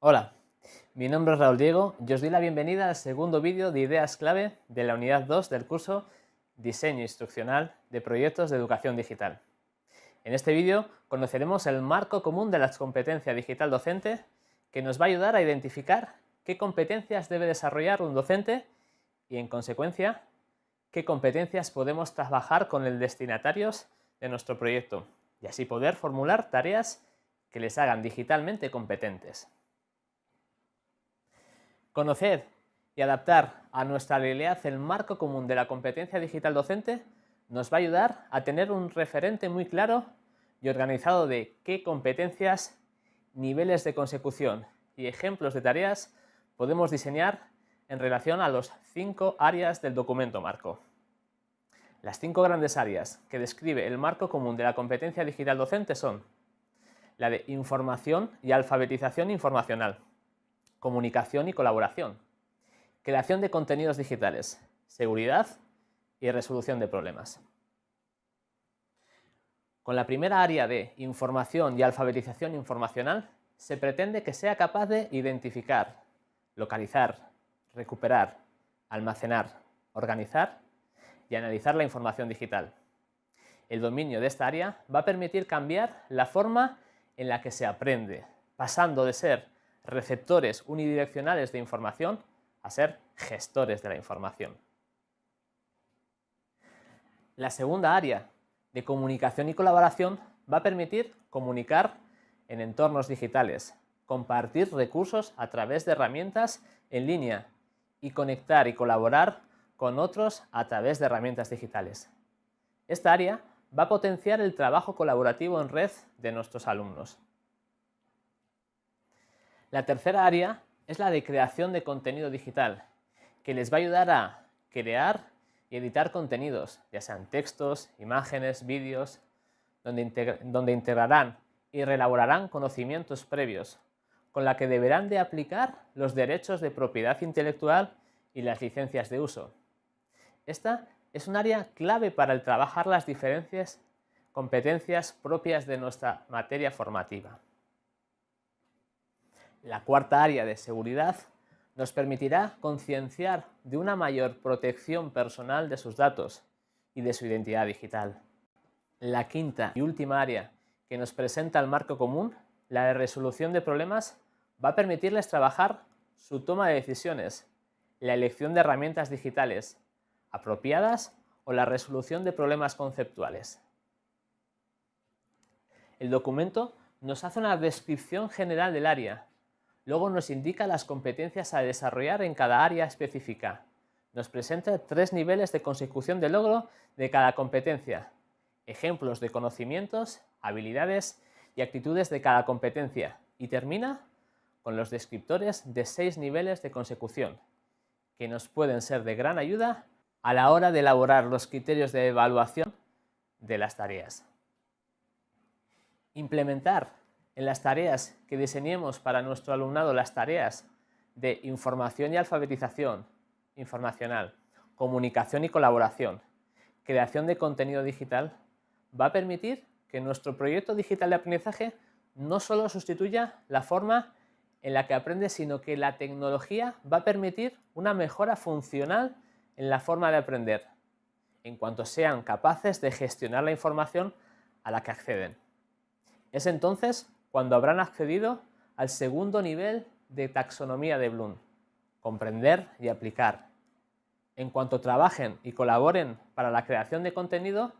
Hola, mi nombre es Raúl Diego y os doy la bienvenida al segundo vídeo de ideas clave de la unidad 2 del curso Diseño Instruccional de Proyectos de Educación Digital. En este vídeo conoceremos el marco común de la competencia digital docente que nos va a ayudar a identificar qué competencias debe desarrollar un docente y, en consecuencia, qué competencias podemos trabajar con el destinatarios de nuestro proyecto y así poder formular tareas que les hagan digitalmente competentes. Conocer y adaptar a nuestra realidad el marco común de la competencia digital docente nos va a ayudar a tener un referente muy claro y organizado de qué competencias, niveles de consecución y ejemplos de tareas podemos diseñar en relación a los cinco áreas del documento marco. Las cinco grandes áreas que describe el marco común de la competencia digital docente son la de información y alfabetización informacional, comunicación y colaboración, creación de contenidos digitales, seguridad y resolución de problemas. Con la primera área de información y alfabetización informacional se pretende que sea capaz de identificar, localizar, recuperar, almacenar, organizar y analizar la información digital. El dominio de esta área va a permitir cambiar la forma en la que se aprende, pasando de ser receptores unidireccionales de información a ser gestores de la información. La segunda área de comunicación y colaboración va a permitir comunicar en entornos digitales, compartir recursos a través de herramientas en línea y conectar y colaborar con otros a través de herramientas digitales. Esta área va a potenciar el trabajo colaborativo en red de nuestros alumnos. La tercera área es la de creación de contenido digital, que les va a ayudar a crear y editar contenidos, ya sean textos, imágenes, vídeos, donde, integrarán y reelaborarán conocimientos previos, con la que deberán de aplicar los derechos de propiedad intelectual y las licencias de uso, esta es un área clave para el trabajar las diferentes competencias propias de nuestra materia formativa. La cuarta área de seguridad nos permitirá concienciar de una mayor protección personal de sus datos y de su identidad digital. La quinta y última área que nos presenta el marco común, la de resolución de problemas, va a permitirles trabajar su toma de decisiones, la elección de herramientas digitales, apropiadas o la resolución de problemas conceptuales. El documento nos hace una descripción general del área, luego nos indica las competencias a desarrollar en cada área específica. Nos presenta tres niveles de consecución de logro de cada competencia, ejemplos de conocimientos, habilidades y actitudes de cada competencia y termina con los descriptores de seis niveles de consecución, que nos pueden ser de gran ayuda a la hora de elaborar los criterios de evaluación de las tareas. Implementar en las tareas que diseñemos para nuestro alumnado las tareas de información y alfabetización informacional, comunicación y colaboración, creación de contenido digital, va a permitir que nuestro proyecto digital de aprendizaje no solo sustituya la forma en la que aprende, sino que la tecnología va a permitir una mejora funcional en la forma de aprender, en cuanto sean capaces de gestionar la información a la que acceden. Es entonces cuando habrán accedido al segundo nivel de taxonomía de Bloom, comprender y aplicar. En cuanto trabajen y colaboren para la creación de contenido,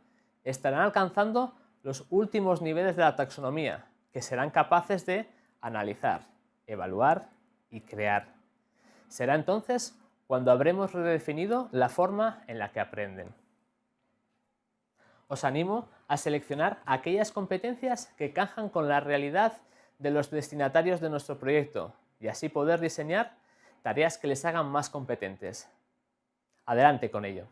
estarán alcanzando los últimos niveles de la taxonomía, que serán capaces de analizar, evaluar y crear. Será entonces cuando habremos redefinido la forma en la que aprenden. Os animo a seleccionar aquellas competencias que cajan con la realidad de los destinatarios de nuestro proyecto y así poder diseñar tareas que les hagan más competentes. Adelante con ello.